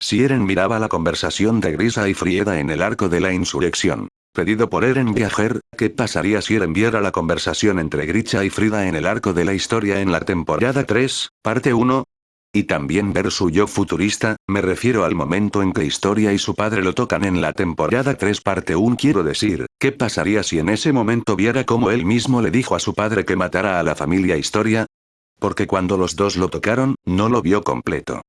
si Eren miraba la conversación de Grisa y Frieda en el arco de la insurrección. Pedido por Eren Viajer, ¿qué pasaría si Eren viera la conversación entre Grisha y Frida en el arco de la historia en la temporada 3, parte 1? Y también ver su yo futurista, me refiero al momento en que Historia y su padre lo tocan en la temporada 3 parte 1 quiero decir, ¿qué pasaría si en ese momento viera como él mismo le dijo a su padre que matara a la familia Historia? Porque cuando los dos lo tocaron, no lo vio completo.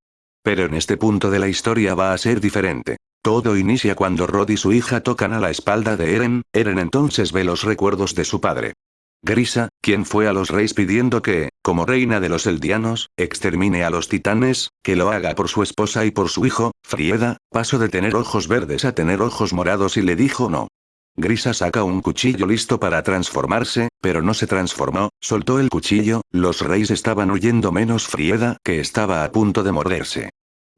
Pero en este punto de la historia va a ser diferente. Todo inicia cuando Rod y su hija tocan a la espalda de Eren, Eren entonces ve los recuerdos de su padre. Grisa, quien fue a los reyes pidiendo que, como reina de los eldianos, extermine a los titanes, que lo haga por su esposa y por su hijo, Frieda, pasó de tener ojos verdes a tener ojos morados y le dijo no. Grisa saca un cuchillo listo para transformarse, pero no se transformó, soltó el cuchillo, los reyes estaban huyendo menos Frieda, que estaba a punto de morderse.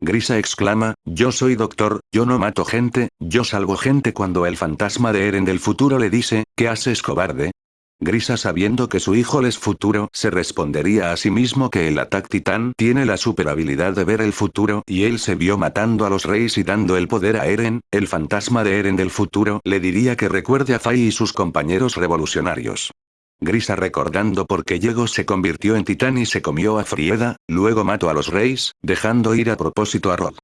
Grisa exclama, yo soy doctor, yo no mato gente, yo salvo gente cuando el fantasma de Eren del futuro le dice, ¿qué haces cobarde? Grisa sabiendo que su hijo es futuro se respondería a sí mismo que el Attack Titan tiene la super habilidad de ver el futuro y él se vio matando a los reyes y dando el poder a Eren, el fantasma de Eren del futuro le diría que recuerde a Fai y sus compañeros revolucionarios. Grisa recordando por qué llegó se convirtió en titán y se comió a Frieda, luego mató a los reyes, dejando ir a propósito a Rod.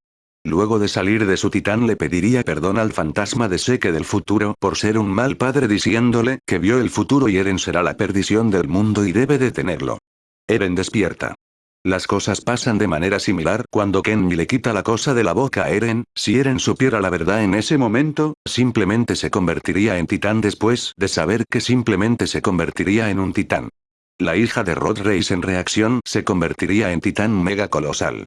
Luego de salir de su titán le pediría perdón al fantasma de Seque del futuro por ser un mal padre diciéndole que vio el futuro y Eren será la perdición del mundo y debe detenerlo. Eren despierta. Las cosas pasan de manera similar cuando Kenmi le quita la cosa de la boca a Eren, si Eren supiera la verdad en ese momento, simplemente se convertiría en titán después de saber que simplemente se convertiría en un titán. La hija de Rod Reis en reacción se convertiría en titán mega colosal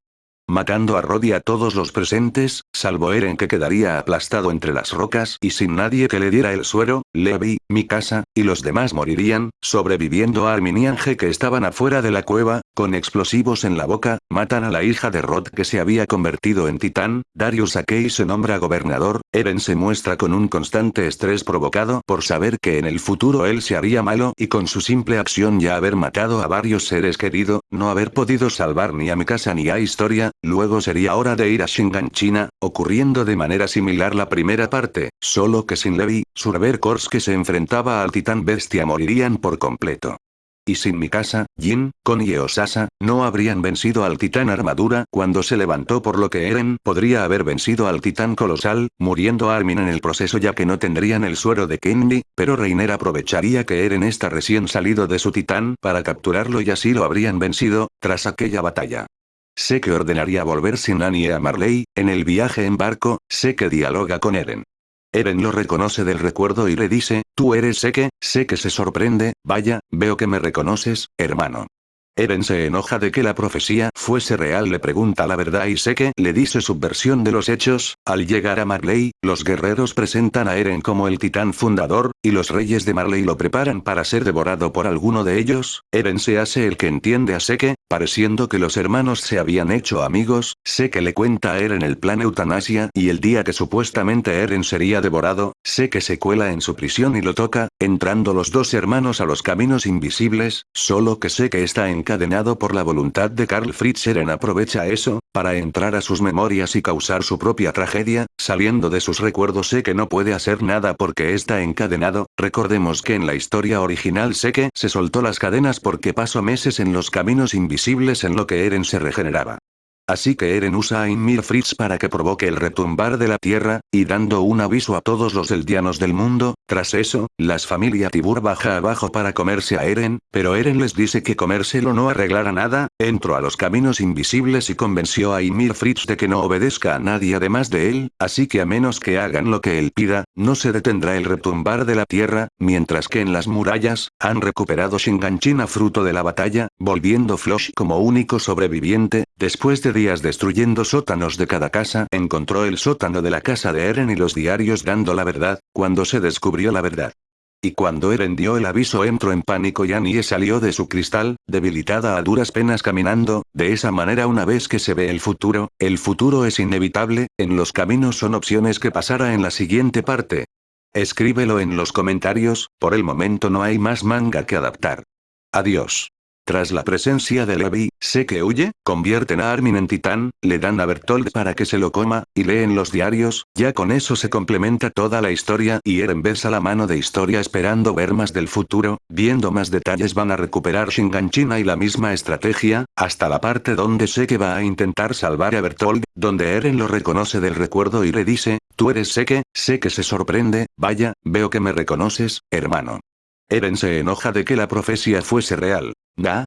matando a Rod y a todos los presentes, salvo Eren que quedaría aplastado entre las rocas y sin nadie que le diera el suero, Levi, casa, y los demás morirían, sobreviviendo a Armin y Ange que estaban afuera de la cueva, con explosivos en la boca, matan a la hija de Rod que se había convertido en titán, Darius Akei se nombra gobernador, Eren se muestra con un constante estrés provocado por saber que en el futuro él se haría malo y con su simple acción ya haber matado a varios seres queridos, no haber podido salvar ni a casa ni a Historia, luego sería hora de ir a Shingan China, ocurriendo de manera similar la primera parte, solo que sin Levi, Surber Kors que se enfrentaba al titán bestia morirían por completo. Y sin Mikasa, Jin, Kon y Osasa, no habrían vencido al titán armadura cuando se levantó por lo que Eren podría haber vencido al titán colosal, muriendo Armin en el proceso ya que no tendrían el suero de Kenny, pero Reiner aprovecharía que Eren está recién salido de su titán para capturarlo y así lo habrían vencido, tras aquella batalla. Sé que ordenaría volver sin Annie a Marley, en el viaje en barco, sé que dialoga con Eren. Eren lo reconoce del recuerdo y le dice, tú eres Seke, sé que se sorprende, vaya, veo que me reconoces, hermano. Eren se enoja de que la profecía fuese real le pregunta la verdad y Seke le dice su versión de los hechos, al llegar a Marley, los guerreros presentan a Eren como el titán fundador, y los reyes de Marley lo preparan para ser devorado por alguno de ellos, Eren se hace el que entiende a Seke, Pareciendo que los hermanos se habían hecho amigos, que le cuenta a Eren el plan eutanasia y el día que supuestamente Eren sería devorado, que se cuela en su prisión y lo toca, entrando los dos hermanos a los caminos invisibles, solo que que está encadenado por la voluntad de Carl Fritz Eren aprovecha eso, para entrar a sus memorias y causar su propia tragedia, saliendo de sus recuerdos sé que no puede hacer nada porque está encadenado, recordemos que en la historia original sé que se soltó las cadenas porque pasó meses en los caminos invisibles en lo que Eren se regeneraba. Así que Eren usa a Ymir Fritz para que provoque el retumbar de la tierra, y dando un aviso a todos los eldianos del mundo, tras eso, las familia Tibur baja abajo para comerse a Eren, pero Eren les dice que comérselo no arreglará nada, entró a los caminos invisibles y convenció a Ymir Fritz de que no obedezca a nadie además de él, así que a menos que hagan lo que él pida, no se detendrá el retumbar de la tierra, mientras que en las murallas, han recuperado Shinganchina fruto de la batalla, volviendo Flush como único sobreviviente, después de destruyendo sótanos de cada casa, encontró el sótano de la casa de Eren y los diarios dando la verdad, cuando se descubrió la verdad. Y cuando Eren dio el aviso entró en pánico y Annie salió de su cristal, debilitada a duras penas caminando, de esa manera una vez que se ve el futuro, el futuro es inevitable, en los caminos son opciones que pasará en la siguiente parte. Escríbelo en los comentarios, por el momento no hay más manga que adaptar. Adiós. Tras la presencia de Levi, sé que huye, convierten a Armin en titán, le dan a Bertold para que se lo coma, y leen los diarios, ya con eso se complementa toda la historia y Eren besa la mano de historia esperando ver más del futuro, viendo más detalles van a recuperar Shinganchina y la misma estrategia, hasta la parte donde sé que va a intentar salvar a Bertold, donde Eren lo reconoce del recuerdo y le dice, tú eres Seke, sé que se sorprende, vaya, veo que me reconoces, hermano. Eren se enoja de que la profecía fuese real. 나,